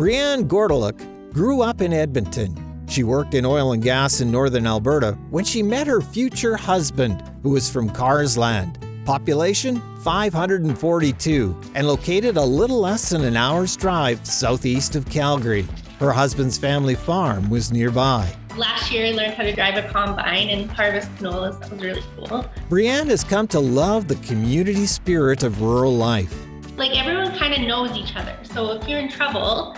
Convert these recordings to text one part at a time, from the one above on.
Brianne Gordeluk grew up in Edmonton. She worked in oil and gas in northern Alberta when she met her future husband, who was from Carseland. Population 542 and located a little less than an hour's drive southeast of Calgary. Her husband's family farm was nearby. Last year, I learned how to drive a combine and harvest canolas. That was really cool. Brianne has come to love the community spirit of rural life. Like everyone kind of knows each other. So if you're in trouble,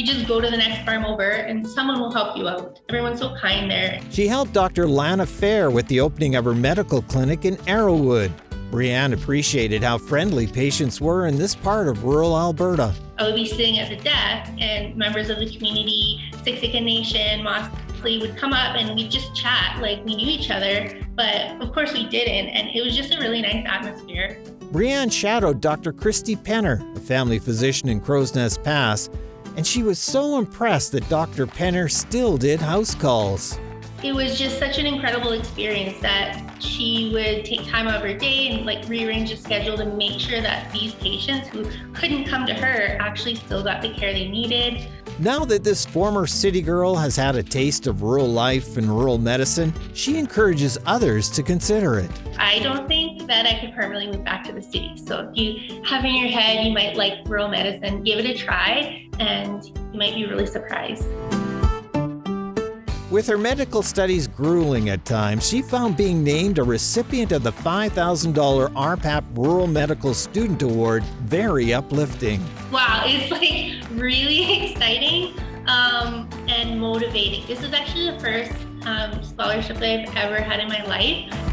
you just go to the next farm over and someone will help you out. Everyone's so kind there. She helped Dr. Lana Fair with the opening of her medical clinic in Arrowwood. Brianne appreciated how friendly patients were in this part of rural Alberta. I would be sitting at the desk and members of the community, Siksika Nation, Mossleigh would come up and we'd just chat like we knew each other, but of course we didn't. And it was just a really nice atmosphere. Brianne shadowed Dr. Christy Penner, a family physician in Crowsnest Pass, and she was so impressed that Dr. Penner still did house calls. It was just such an incredible experience that she would take time out of her day and like rearrange a schedule to make sure that these patients who couldn't come to her actually still got the care they needed. Now that this former city girl has had a taste of rural life and rural medicine, she encourages others to consider it. I don't think that I could permanently move back to the city. So if you have in your head you might like rural medicine, give it a try and you might be really surprised. With her medical studies grueling at times, she found being named a recipient of the $5,000 RPAP Rural Medical Student Award very uplifting. Wow, it's like really exciting um, and motivating. This is actually the first um, scholarship I've ever had in my life.